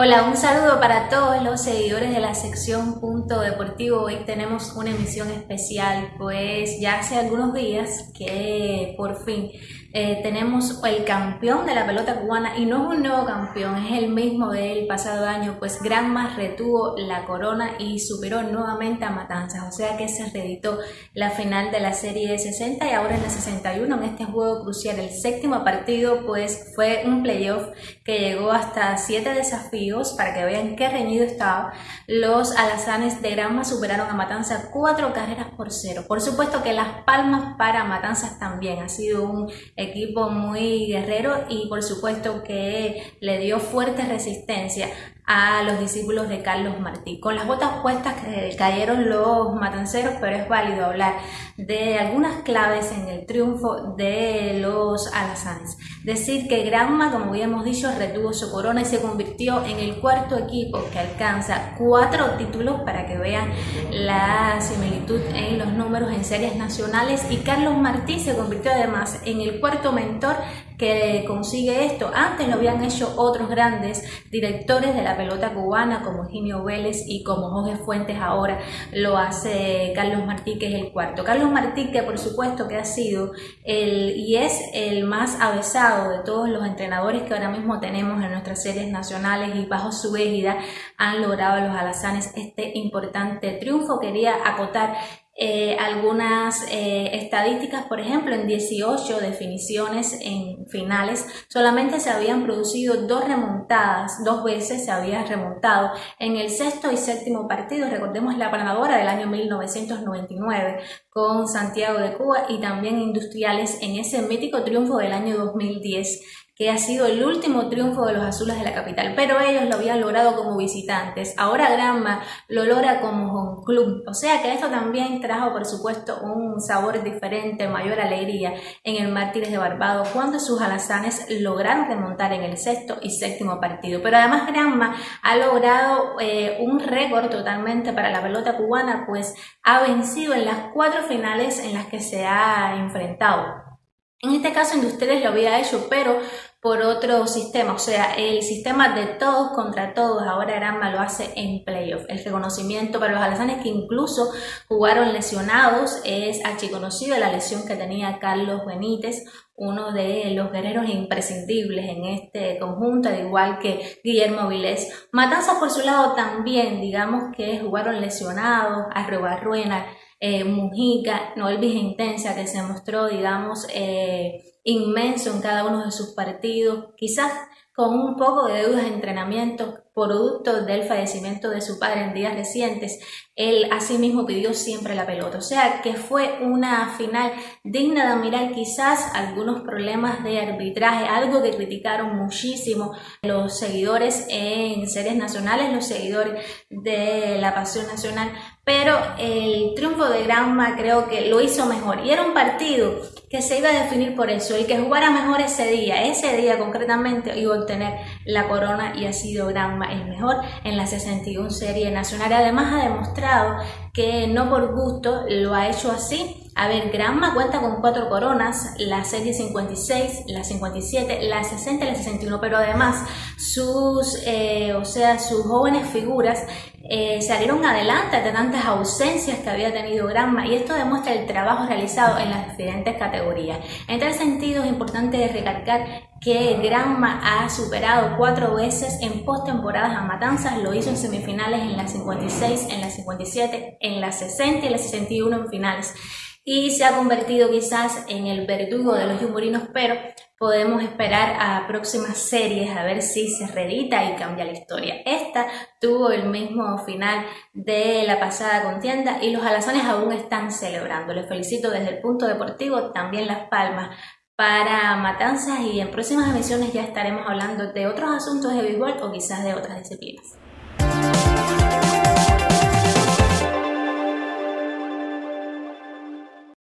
Hola, un saludo para todos los seguidores de la sección Punto Deportivo. Hoy tenemos una emisión especial, pues ya hace algunos días que por fin eh, tenemos el campeón de la pelota cubana y no es un nuevo campeón, es el mismo del pasado año, pues Granma retuvo la corona y superó nuevamente a Matanzas, o sea que se reeditó la final de la serie de 60 y ahora en la 61 en este juego crucial, el séptimo partido pues fue un playoff que llegó hasta siete desafíos para que vean qué reñido estaba. Los alazanes de Granma superaron a Matanzas cuatro carreras por cero. Por supuesto que las palmas para Matanzas también, ha sido un equipo muy guerrero y por supuesto que le dio fuerte resistencia a los discípulos de Carlos Martí. Con las botas puestas cayeron los matanceros, pero es válido hablar de algunas claves en el triunfo de los alazanes. Decir que Granma, como habíamos dicho, retuvo su corona y se convirtió en el cuarto equipo que alcanza cuatro títulos para que vean la similitud en los números en series nacionales y Carlos Martí se convirtió además en el cuarto mentor que consigue esto. Antes lo habían hecho otros grandes directores de la pelota cubana como Eugenio Vélez y como Jorge Fuentes ahora lo hace Carlos Martí que es el cuarto. Carlos Martí que por supuesto que ha sido el y es el más avesado de todos los entrenadores que ahora mismo tenemos en nuestras series nacionales y bajo su égida han logrado los alazanes este importante triunfo. Quería acotar eh, algunas eh, estadísticas, por ejemplo, en 18 definiciones en finales, solamente se habían producido dos remontadas, dos veces se había remontado. En el sexto y séptimo partido, recordemos la ganadora del año 1999 Santiago de Cuba y también Industriales en ese mítico triunfo del año 2010 que ha sido el último triunfo de los azules de la capital, pero ellos lo habían logrado como visitantes. Ahora Granma lo logra como home club, o sea que esto también trajo, por supuesto, un sabor diferente, mayor alegría en el Mártires de Barbado cuando sus alazanes lograron remontar en el sexto y séptimo partido. Pero además Granma ha logrado eh, un récord totalmente para la pelota cubana, pues ha vencido en las cuatro finales en las que se ha enfrentado. En este caso Industriales lo había hecho, pero por otro sistema, o sea, el sistema de todos contra todos, ahora Granma lo hace en playoff. El reconocimiento para los alazanes que incluso jugaron lesionados es archiconocido la lesión que tenía Carlos Benítez, uno de los guerreros imprescindibles en este conjunto, al igual que Guillermo Vilés. Matanzas por su lado también, digamos que jugaron lesionados, Arrobarruena, eh, Mujica, Noel Intensa, que se mostró, digamos, eh, inmenso en cada uno de sus partidos, quizás con un poco de deudas de entrenamiento producto del fallecimiento de su padre en días recientes, él asimismo pidió siempre la pelota. O sea que fue una final digna de admirar quizás algunos problemas de arbitraje, algo que criticaron muchísimo los seguidores en series nacionales, los seguidores de la Pasión Nacional, pero el triunfo de Granma creo que lo hizo mejor y era un partido que se iba a definir por eso, el que jugara mejor ese día, ese día concretamente iba a obtener la corona y ha sido Granma el mejor en la 61 serie nacional. Además ha demostrado que no por gusto lo ha hecho así. A ver, Granma cuenta con cuatro coronas, la serie 56, la 57, la 60 y la 61, pero además sus, eh, o sea, sus jóvenes figuras eh, salieron adelante de tantas ausencias que había tenido Granma y esto demuestra el trabajo realizado en las diferentes categorías. En tal sentido es importante recalcar que Granma ha superado cuatro veces en postemporadas a Matanzas, lo hizo en semifinales en las 56, en las 57, en las 60 y las 61 en finales y se ha convertido quizás en el verdugo de los yumurinos, pero podemos esperar a próximas series a ver si se reedita y cambia la historia. Esta tuvo el mismo final de la pasada contienda y los alazones aún están celebrando. Les felicito desde el punto deportivo, también las palmas para Matanzas y en próximas emisiones ya estaremos hablando de otros asuntos de béisbol o quizás de otras disciplinas.